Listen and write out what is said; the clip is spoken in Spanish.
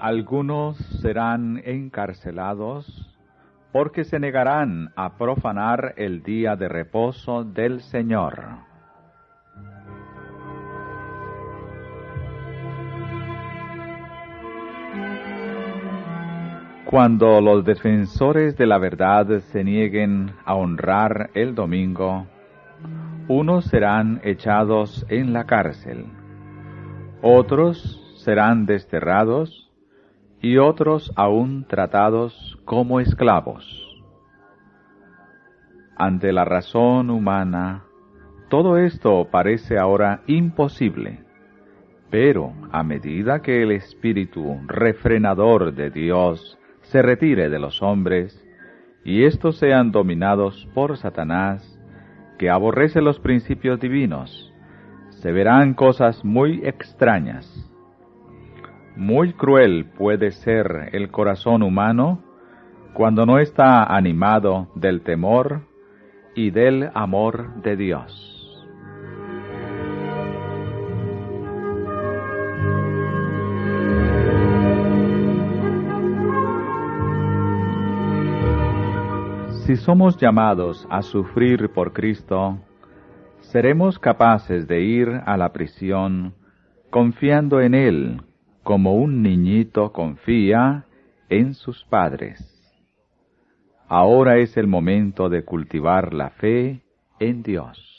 Algunos serán encarcelados porque se negarán a profanar el día de reposo del Señor. Cuando los defensores de la verdad se nieguen a honrar el domingo, unos serán echados en la cárcel, otros serán desterrados y otros aún tratados como esclavos. Ante la razón humana, todo esto parece ahora imposible, pero a medida que el espíritu refrenador de Dios se retire de los hombres, y éstos sean dominados por Satanás, que aborrece los principios divinos, se verán cosas muy extrañas. Muy cruel puede ser el corazón humano cuando no está animado del temor y del amor de Dios. Si somos llamados a sufrir por Cristo, seremos capaces de ir a la prisión confiando en Él como un niñito confía en sus padres. Ahora es el momento de cultivar la fe en Dios.